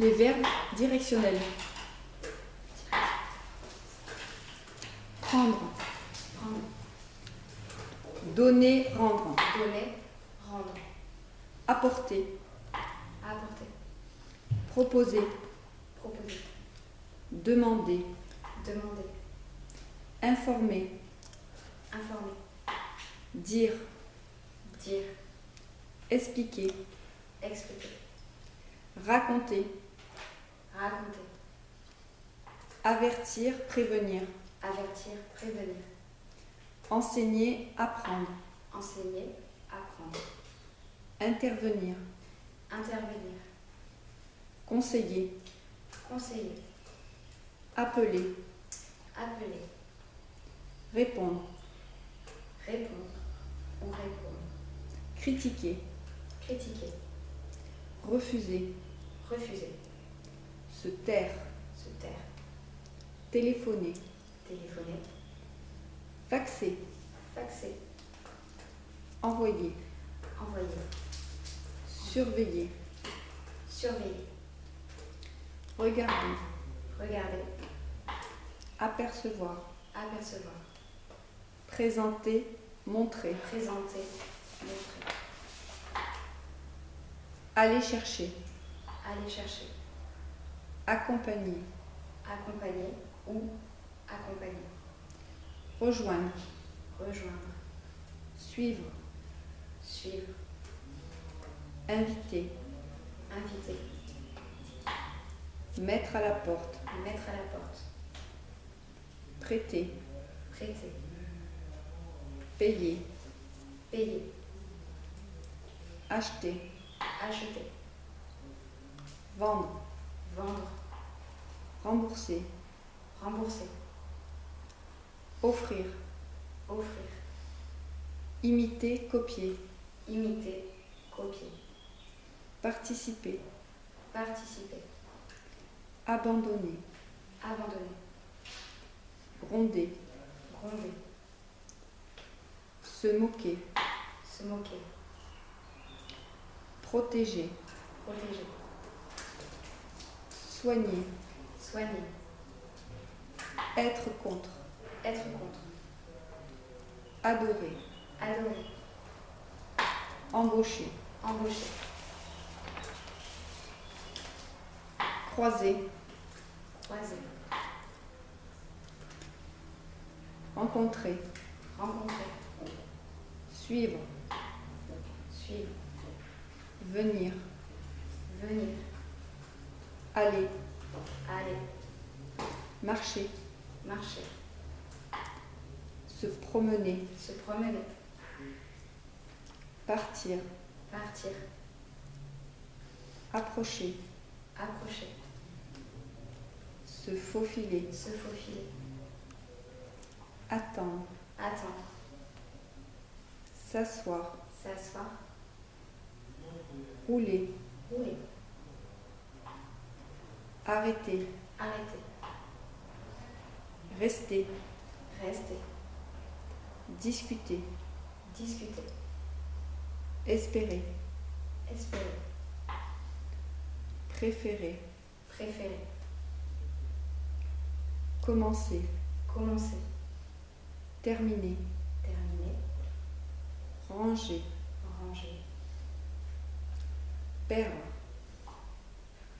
Les verbes directionnels. Prendre, Prendre. donner, rendre. Donner. Rendre. Apporter, Apporter. proposer, Proposer. demander, Demander. informer, Informer. dire, Dire. expliquer, Expliquer. raconter, Raconter. Avertir, prévenir, Avertir. Prévenir. enseigner, apprendre, Enseigner. Apprendre. intervenir, Intervenir. conseiller, Conseiller. appeler, Appeler. répondre, Répondre. On répond. critiquer, Critiquer. refuser, Refuser. se taire, Se taire. Téléphoner, Téléphoner. faxer, Faxer. envoyer, Envoyer. surveiller, Surveiller. regarder, Regarder. apercevoir, Apercevoir. présenter, montrer, Présenter. Montrer. aller chercher, Aller chercher. accompagner, Accompagner ou accompagner. rejoindre, Rejoindre. suivre, Suivre. inviter, Inviter. mettre à la porte, Mettre à la porte. prêter, Prêter. payer, Payer. acheter, Acheter. vendre, Vendre. rembourser, Rembourser. offrir, Offrir. imiter, copier, Imiter. Copier. participer, Participer. abandonner, Abandonner. gronder, Gronder. se moquer, Se moquer. protéger, Protéger. soigner, Soigner. Être contre, Être contre. adorer, Adorer. embaucher, Embaucher. croiser, Croiser. rencontrer, Rencontrer. suivre, Suivre. venir, Venir. aller, Aller. marcher, Marcher. se promener, Se promener. partir, Partir. approcher, Approcher. se faufiler, Se faufiler. attendre, Attendre. s'asseoir, S'asseoir. rouler, Rouler. arrêter, Arrêter. Rester, Rester. discuter, Discuter. espérer, Espérer. préférer, Préférer. commencer, Commencer. terminer, Terminer. ranger, Ranger. perdre,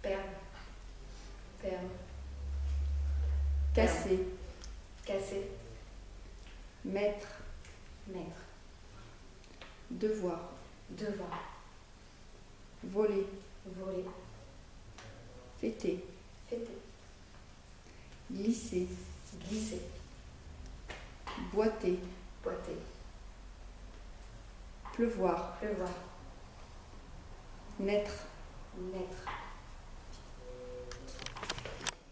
Perdre. Perdre. casser, Casser. mettre, Mettre. devoir, Devoir. voler, Voler. fêter, Fêter. glisser, Glisser. boiter, Boiter. pleuvoir, Pleuvoir. naître, Naître.